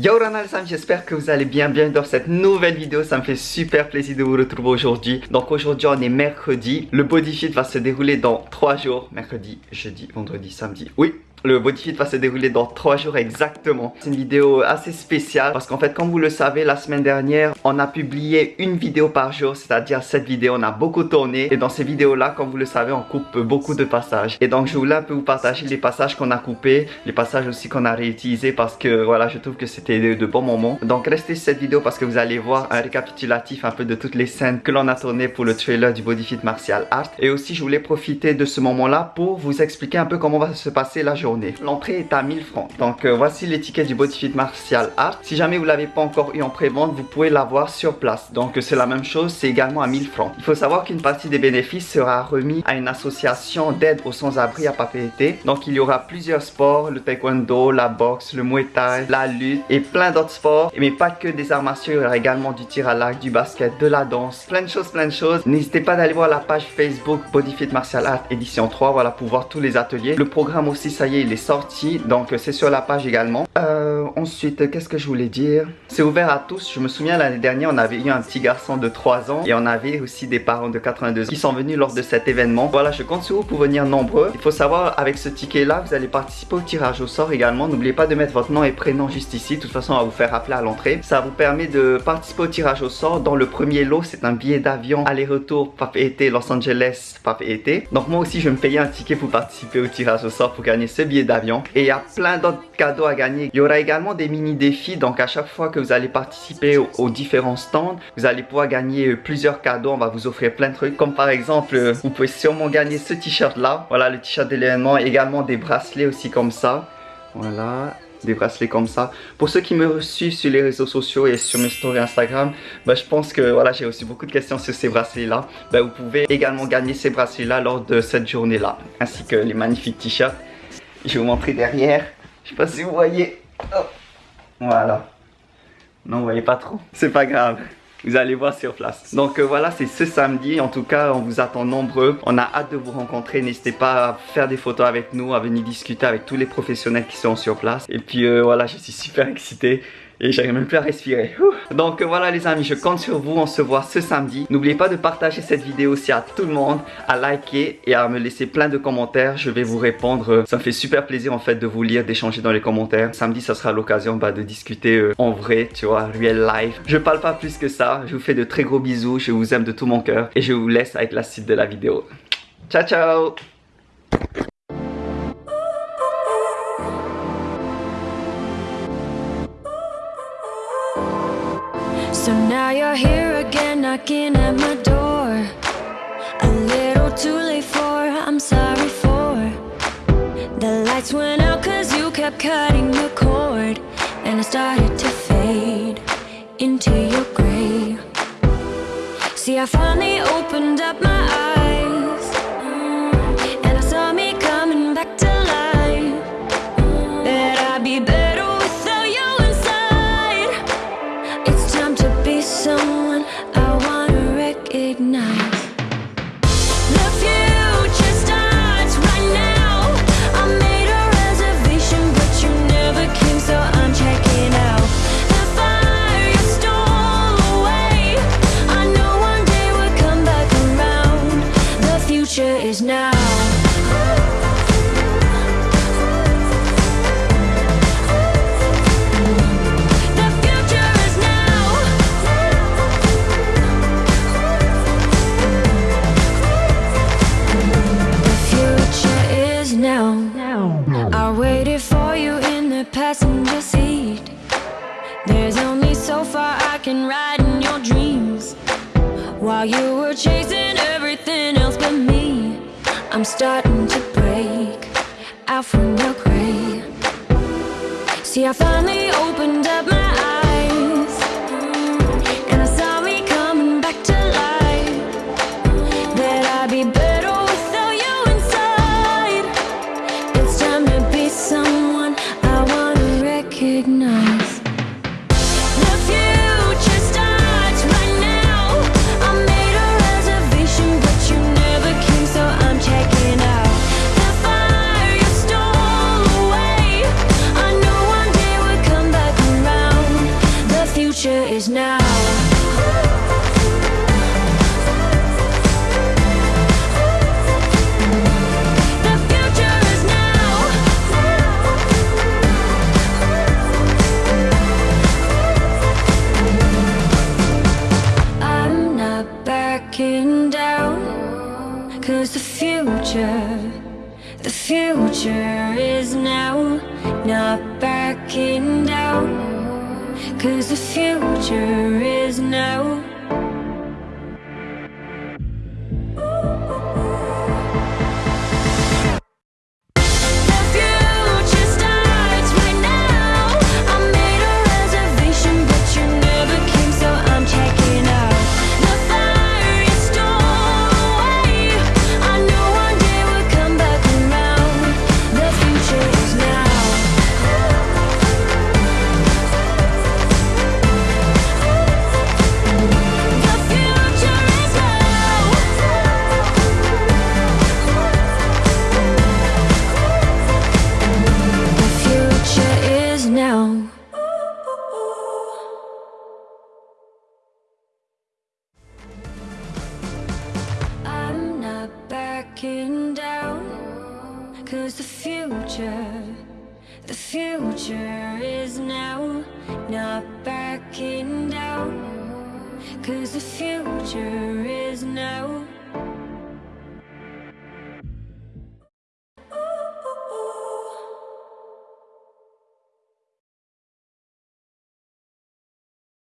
Yo Ronald Sam, j'espère que vous allez bien, bienvenue dans cette nouvelle vidéo, ça me fait super plaisir de vous retrouver aujourd'hui. Donc aujourd'hui on est mercredi, le bodyfit va se dérouler dans 3 jours, mercredi, jeudi, vendredi, samedi, oui le bodyfit va se dérouler dans 3 jours exactement. C'est une vidéo assez spéciale parce qu'en fait, comme vous le savez, la semaine dernière, on a publié une vidéo par jour, c'est-à-dire cette vidéo, on a beaucoup tourné. Et dans ces vidéos-là, comme vous le savez, on coupe beaucoup de passages. Et donc, je voulais un peu vous partager les passages qu'on a coupés, les passages aussi qu'on a réutilisés parce que voilà, je trouve que c'était de, bons moments. Donc, restez sur cette vidéo parce que vous allez voir un récapitulatif un peu de toutes les scènes que l'on a tournées pour le trailer du bodyfit martial art. Et aussi, je voulais profiter de ce moment-là pour vous expliquer un peu comment va se passer la journée L'entrée est à 1000 francs. Donc euh, voici l'étiquette du Bodyfit Martial Art. Si jamais vous l'avez pas encore eu en pré-vente, vous pouvez l'avoir sur place. Donc euh, c'est la même chose, c'est également à 1000 francs. Il faut savoir qu'une partie des bénéfices sera remis à une association d'aide aux sans-abri à Papeete. Donc il y aura plusieurs sports, le taekwondo, la boxe, le muay thai, la lutte et plein d'autres sports. Mais pas que des arts martiaux, il y aura également du tir à l'arc, du basket, de la danse, plein de choses, plein de choses. N'hésitez pas d'aller voir la page Facebook Bodyfit Martial Art édition 3, voilà pour voir tous les ateliers. Le programme aussi, ça y est, il est sorti, donc c'est sur la page également. Euh, ensuite, qu'est-ce que je voulais dire? C'est ouvert à tous. Je me souviens l'année dernière, on avait eu un petit garçon de 3 ans et on avait aussi des parents de 82 ans qui sont venus lors de cet événement. Voilà, je compte sur vous pour venir nombreux. Il faut savoir, avec ce ticket-là, vous allez participer au tirage au sort également. N'oubliez pas de mettre votre nom et prénom juste ici. De toute façon, on va vous faire appeler à l'entrée. Ça vous permet de participer au tirage au sort. Dans le premier lot, c'est un billet d'avion aller-retour été Los Angeles été Donc moi aussi, je me payer un ticket pour participer au tirage au sort pour gagner ce billet d'avion et il y a plein d'autres cadeaux à gagner. Il y aura également des mini défis. Donc à chaque fois que vous allez participer aux, différents stands, vous allez pouvoir gagner euh, plusieurs cadeaux. On va vous offrir plein de trucs. Comme par exemple, euh, vous pouvez sûrement gagner ce t-shirt là. Voilà le t-shirt de l'événement. Également des bracelets aussi comme ça. Voilà des bracelets comme ça. Pour ceux qui me suivent sur les réseaux sociaux et sur mes stories Instagram, bah, je pense que voilà, j'ai reçu beaucoup de questions sur ces bracelets-là. Bah, vous pouvez également gagner ces bracelets-là lors de cette journée-là, ainsi que les magnifiques t-shirts. Je vais vous montrer derrière. Je sais pas si vous voyez. Oh. Voilà. Non, vous voyez pas trop. C'est pas grave. Vous allez voir sur place. Donc euh, voilà, c'est ce samedi. En tout cas, on vous attend nombreux. On a hâte de vous rencontrer. N'hésitez pas à faire des photos avec nous, à venir discuter avec tous les professionnels qui sont sur place. Et puis euh, voilà, je suis super excité et j'arrive même plus à respirer. Donc voilà les amis, je compte sur vous, on se voit ce samedi. N'oubliez pas de partager cette vidéo aussi à tout le monde, à liker et à me laisser plein de commentaires. Je vais vous répondre. Ça me fait super plaisir en fait de vous lire, d'échanger dans les commentaires. Samedi, ça sera l'occasion bah, de discuter euh, en vrai, tu vois, real life. Je parle pas plus que ça. Je vous fais de très gros bisous. Je vous aime de tout mon cœur et je vous laisse avec la suite de la vidéo. Ciao ciao So now you're here again knocking at my door. A little too late for, I'm sorry for. The lights went out cause you kept cutting the cord. And I started to fade into your grave See I finally opened up my eyes is now. The future is now. The future is now. I waited for you in the passenger seat. There's only so far I can ride in your dreams. While you were chasing everything else but me. I'm starting to break out from your grave. See, I finally opened up my Cause the future, the future is now. Not backing down. Cause the future is now. Cause the future, the future is now. Not backing down. Cause the future is now.